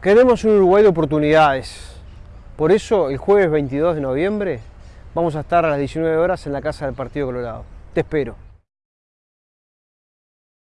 Queremos un Uruguay de oportunidades. Por eso, el jueves 22 de noviembre, vamos a estar a las 19 horas en la Casa del Partido Colorado. Te espero.